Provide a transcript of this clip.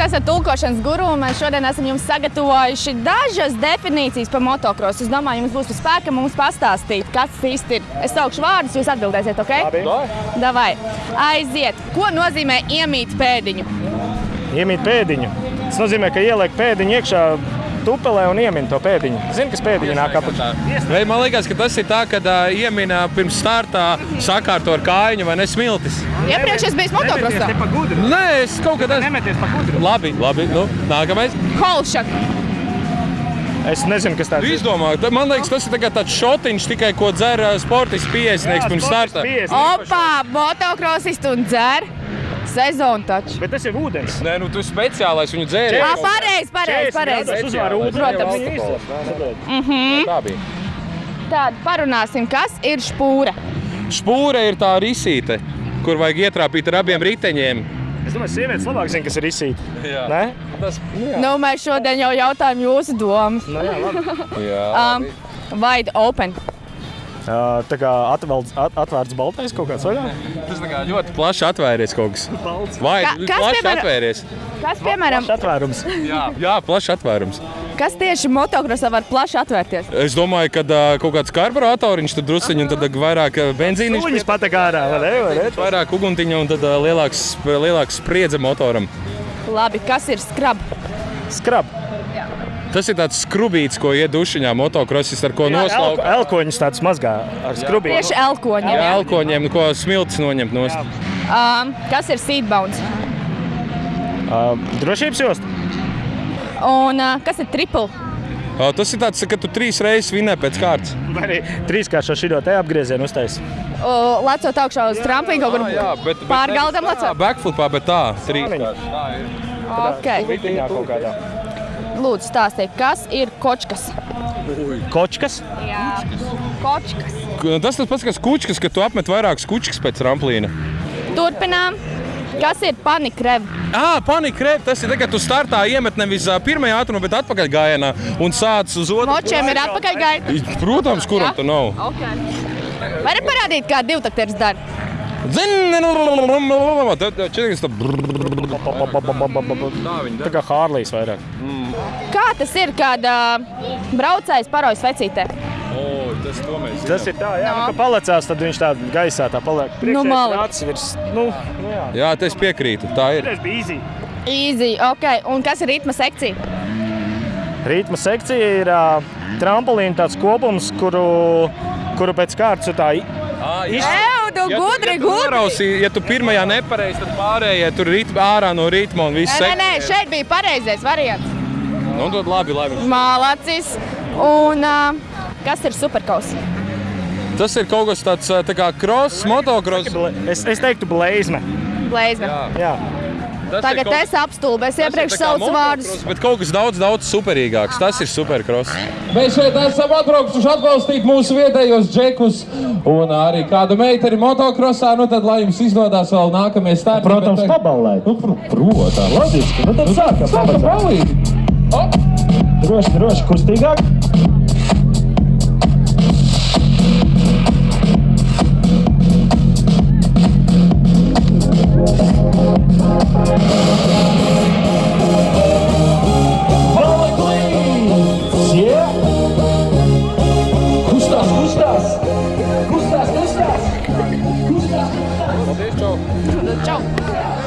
esat tulkošanas guru, un mēs šodien esam jums sagatavojuši dažas definīcijas par motocrossu. Es domāju, jums būs pa spēkam mums pastāstīt, kas īsti ir. Es saukšu vārdus, jūs atbildēsiet, ok? Labi. Davai. Aiziet. Ko nozīmē iemīt pēdiņu? Iemīt pēdiņu. Tas nozīmē, ka ieliek pēdiņu iekšā tupelē un iemin to pēdiņu. Zini, kas pēdiņa nāk apakšā? Vai man liekas, ka tas ir tā, ka uh, iemina pirms startā sakārto ar kājiņu vai nesmiltis? Iepriekš es biju gudru. Nē, es kaut kad esmu. Nemeties pa gudru. Labi, labi. Nu, nākamais. Holšak. Es nezinu, kas tāds ir. izdomā, ta- man liekas, tas ir tikai tāds šotiņš, tikai ko dzer sportists piesnieks pirms starta. Opa, motocrossists un dzer. Sezonu taču. Bet tas ir ūdens. Nē, nu tu speciālais viņu dzēri. Ah, pareizi, pareizi, pareizi. Tas uzvar ūdeni. Protams. Mhm. Tā bija. Tad parunāsim, kas ir špūra. Spūra ir tā risīte, kur vajag ietrāpīt ar abiem riteņiem. Es domāju, sievietes labāk zina, kas ir izsīt. Jā. Nē? Tas, Nu, mēs šodien jau jautājām jūsu domas. Nu, jā, labi. jā. Um, wide open. Ā, Tā kā atvelds, at, atvērts baltais kaut kāds vaļā. Tas ļoti plaši atvērties kaut kas. Vai Ka- kas, plaši piemēram- atvērties? Kas, piemēram, Atvērums. Jā, jā plaši atvērums. kas tieši motocrossā var plaši atvērties? Es domāju, ka uh, kaut kāds karburatoriņš, tad druskuļi, un tad vairāk ā, benzīniņš, Viņas patek ārā, vai ne? Vai ne? vairāk uguntiņa un tad ā, lielāks, lielāks spriedze motoram. Labi, kas ir skrab? Skrab. Tas ir tāds skrubīts, ko iet dušiņā motocrossis, ar ko noslaukt. Elkoņus tāds mazgā ar skrubīti. Tieši elkoņiem. Jā, jā? elkoņiem, ko smilts noņemt no Um, kas ir seatbounds? Ā, Drošības josta. Un uh, kas ir triple? Tas ir tāds, ka tu trīs reizes vinē pēc kārtas. Vai arī trīskāršo šito te apgriezienu uztais. Uh, lecot augšā uz tramplīnu kaut kur pārgaldam lecot? Backflipā, bet tā, trīs. Okay. Vitiņā kaut kādā. Lūdzu, stāstiet, kas ir kočkas? Kočkas. Jā, kočkas. Tas tas pats, kas kučkas, ka tu apmet vairākas kučkas pēc tramplīna. Turpinām. Kas ir panikrev? Ah, panika tas ir tagad, kad tu startā iemet nevis pirmajā ātrumā, bet atpakaļ gājienā un sāc uz otru. Močiem ir atpakaļ gaita. Protams, kuram tu nav. Okay. Vari parādīt, kā divtakteris dara? Tad četrdesmit tā. Tā kā Hārlijs vairāk. Kā tas ir, kad braucējs parojas vecītē? O, tas to mēs Tas ir tā, jā, No. nu, ka palecās, tad viņš tā gaisā tā paliek. Nu, mali. Acis virs, nu, nu jā. Jā, tas piekrītu. Tā ir. Tas bija easy. Easy, ok. Un kas ir ritma sekcija? Rītma sekcija ir uh, trampolīna tāds kopums, kuru, kuru pēc kārtas ir tā i- Ew, tu gudri, ja tu, gudri! norausī, ja tu pirmajā nepareizi, tad pārējie tur rit ārā no ritma un viss Nē, nē, nē, šeit bija pareizais variants. Nu, tad labi, labi. Mālacis. Un uh, kas ir superkaus? Tas ir kaut kas tāds tā kā cross, motocross. Es, es teiktu, blēzme. Blēzme. Jā. Tas Tagad kaut- es apstulbu, es iepriekš saucu vārdus. Bet kaut kas daudz, daudz superīgāks. Tas ir supercross. Mēs šeit esam atbraukuši atbalstīt mūsu vietējos džekus un arī kādu meiteni motokrosā. Nu tad, lai jums izdodas vēl nākamie starti. Protams, Bet, paballēt. Nu, pr protams. Loģiski, nu tad sākam. Sākam balīt. Droši, droši, kustīgāk. 你的照顾。